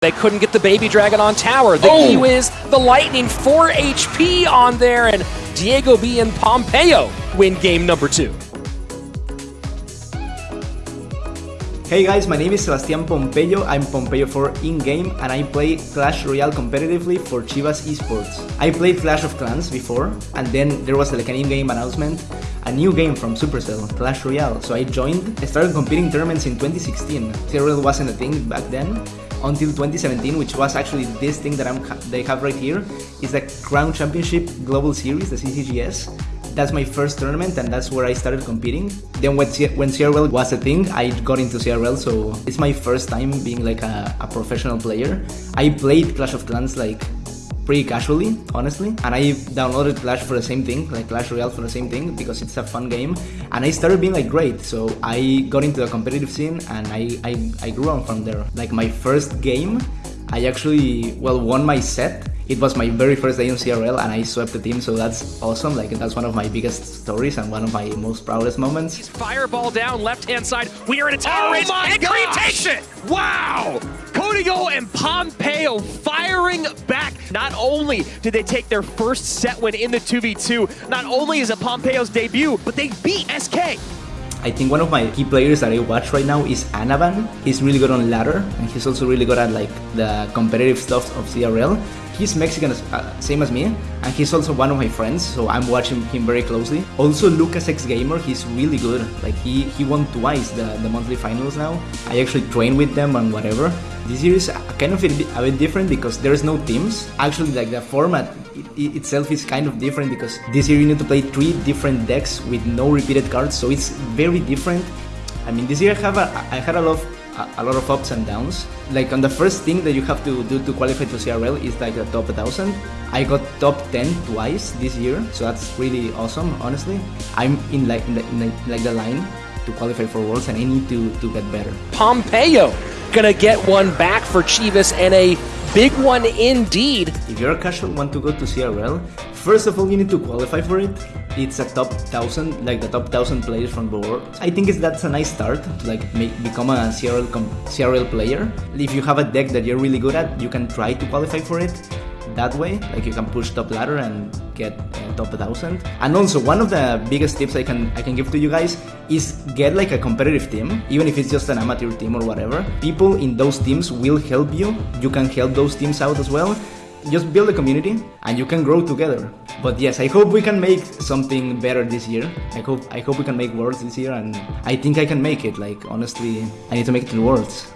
They couldn't get the baby dragon on tower. The Oh! E is the lightning 4 HP on there, and Diego B and Pompeyo win game number two. Hey guys, my name is Sebastian Pompeyo. I'm Pompeyo4 in-game and I play Clash Royale competitively for Chivas Esports. I played Clash of Clans before and then there was like an in-game announcement, a new game from Supercell, Clash Royale. So I joined, I started competing tournaments in 2016. CRL wasn't a thing back then until 2017, which was actually this thing that I'm they have right here, is the Crown Championship Global Series, the CCGS. That's my first tournament and that's where I started competing. Then when, when CRL was a thing, I got into CRL, so it's my first time being like a, a professional player. I played Clash of Clans like pretty casually, honestly, and I downloaded Clash for the same thing, like Clash Royale for the same thing, because it's a fun game, and I started being like great, so I got into the competitive scene and I, I, I grew on from there. Like my first game, I actually, well, won my set, it was my very first day in CRL and I swept the team, so that's awesome. Like that's one of my biggest stories and one of my most proudest moments. Fireball down, left hand side. We are in a tower Oh race, my and Creed gosh! takes it! Wow! Codigo and Pompeyo firing back. Not only did they take their first set win in the 2v2, not only is it Pompeyo's debut, but they beat SK. I think one of my key players that I watch right now is Anavan. He's really good on ladder and he's also really good at like the competitive stuff of CRL. He's Mexican, uh, same as me, and he's also one of my friends, so I'm watching him very closely. Also, Lucas X Gamer, he's really good. Like he he won twice the, the monthly finals now. I actually train with them and whatever. This year is kind of a bit, a bit different because there's no teams. Actually, like the format it, it itself is kind of different because this year you need to play three different decks with no repeated cards, so it's very different. I mean, this year I have a, I had a lot of a, a lot of ups and downs. Like on the first thing that you have to do to qualify to CRL is like the top 1000. I got top 10 twice this year, so that's really awesome. Honestly, I'm in like in the, in the, like the line to qualify for Worlds, and I need to to get better. Pompeyo gonna get one back for Chivas and a big one indeed. If you're a casual want to go to CRL, first of all you need to qualify for it. It's a top thousand, like the top thousand players from the world. I think it's, that's a nice start to like make, become a CRL CRL player. If you have a deck that you're really good at, you can try to qualify for it that way. Like you can push top ladder and get uh, top 1000. And also one of the biggest tips I can I can give to you guys is get like a competitive team, even if it's just an amateur team or whatever. People in those teams will help you. You can help those teams out as well. Just build a community and you can grow together. But yes, I hope we can make something better this year. I hope I hope we can make worlds this year and I think I can make it. Like honestly, I need to make it to the worlds.